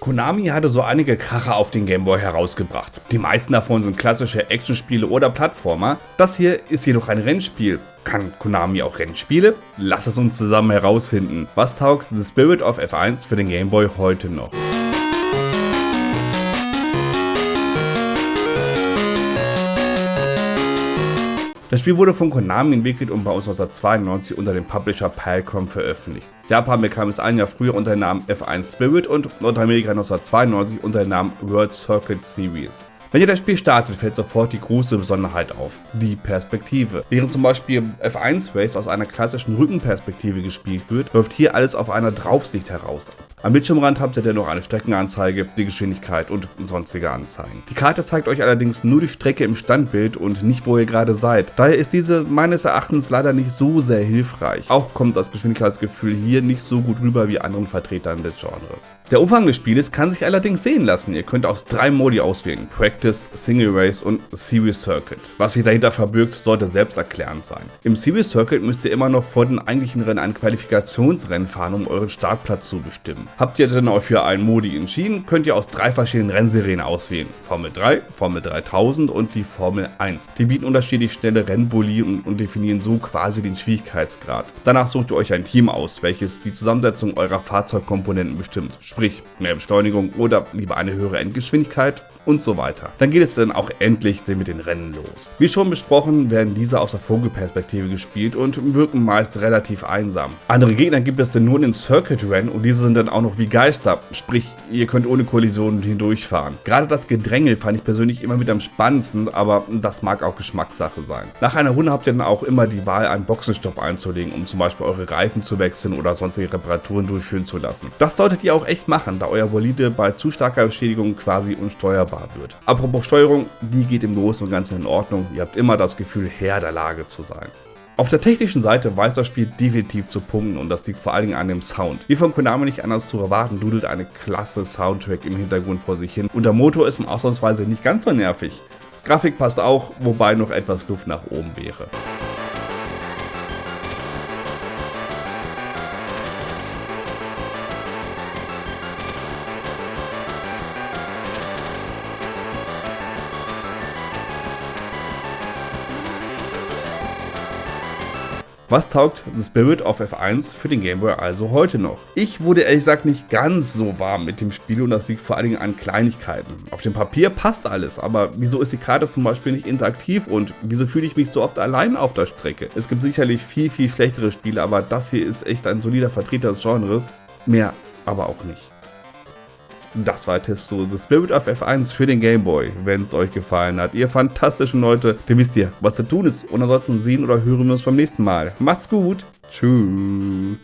Konami hatte so einige Kracher auf den Gameboy herausgebracht. Die meisten davon sind klassische Actionspiele oder Plattformer. Das hier ist jedoch ein Rennspiel. Kann Konami auch Rennspiele? Lass es uns zusammen herausfinden. Was taugt The Spirit of F1 für den Gameboy heute noch? Das Spiel wurde von Konami entwickelt und bei uns 1992 unter dem Publisher Palcom veröffentlicht. Japan bekam es ein Jahr früher unter dem Namen F1 Spirit und Nordamerika 1992 unter dem Namen World Circuit Series. Wenn ihr das Spiel startet, fällt sofort die große Besonderheit auf, die Perspektive. Während zum Beispiel F1 Race aus einer klassischen Rückenperspektive gespielt wird, läuft hier alles auf einer Draufsicht heraus. Am Bildschirmrand habt ihr dennoch eine Streckenanzeige, die Geschwindigkeit und sonstige Anzeigen. Die Karte zeigt euch allerdings nur die Strecke im Standbild und nicht wo ihr gerade seid. Daher ist diese meines Erachtens leider nicht so sehr hilfreich. Auch kommt das Geschwindigkeitsgefühl hier nicht so gut rüber wie anderen Vertretern des Genres. Der Umfang des Spieles kann sich allerdings sehen lassen. Ihr könnt aus drei Modi auswählen. Practice, Single Race und Series Circuit. Was sich dahinter verbirgt, sollte selbsterklärend sein. Im Series Circuit müsst ihr immer noch vor den eigentlichen Rennen ein Qualifikationsrennen fahren, um euren Startplatz zu bestimmen. Habt ihr denn euch für einen Modi entschieden, könnt ihr aus drei verschiedenen Rennserien auswählen. Formel 3, Formel 3000 und die Formel 1. Die bieten unterschiedlich schnelle Rennbully und, definieren so quasi den Schwierigkeitsgrad. Danach sucht ihr euch ein Team aus, welches die Zusammensetzung eurer Fahrzeugkomponenten bestimmt. Sprich, mehr Beschleunigung oder lieber eine höhere Endgeschwindigkeit und so weiter. Dann geht es dann auch endlich mit den Rennen los. Wie schon besprochen, werden diese aus der Vogelperspektive gespielt und wirken meist relativ einsam. Andere Gegner gibt es dann nur in den Circuit-Rennen und diese sind dann auch noch wie Geister, sprich, ihr könnt ohne Kollisionen hindurchfahren. Gerade das Gedränge fand ich persönlich immer mit am spannendsten, aber das mag auch Geschmackssache sein. Nach einer Runde habt ihr dann auch immer die Wahl, einen Boxenstopp einzulegen, um zum Beispiel eure Reifen zu wechseln oder sonstige Reparaturen durchführen zu lassen. Das solltet ihr auch echt machen, da euer Bolide bei zu starker Beschädigung quasi unsteuerbar wird. Apropos Steuerung, die geht im Großen und Ganzen in Ordnung. Ihr habt immer das Gefühl, Herr der Lage zu sein. Auf der technischen Seite weiß das Spiel definitiv zu punkten und das liegt vor allen Dingen an dem Sound. Wie von Konami nicht anders zu erwarten, dudelt eine klasse Soundtrack im Hintergrund vor sich hin und der Motor ist ausnahmsweise nicht ganz so nervig. Grafik passt auch, wobei noch etwas Luft nach oben wäre. Was taugt The Spirit of F1 für den Game Boy also heute noch? Ich wurde ehrlich gesagt nicht ganz so warm mit dem Spiel und das liegt vor allen Dingen an Kleinigkeiten. Auf dem Papier passt alles, aber wieso ist die Karte zum Beispiel nicht interaktiv und wieso fühle ich mich so oft allein auf der Strecke? Es gibt sicherlich viel, viel schlechtere Spiele, aber das hier ist echt ein solider Vertreter des Genres. Mehr aber auch nicht. Das war Testo The Spirit of F1 für den Game Boy. Wenn es euch gefallen hat, ihr fantastischen Leute, dann wisst ihr, was zu tun ist. Und ansonsten sehen oder hören wir uns beim nächsten Mal. Macht's gut. Tschüss.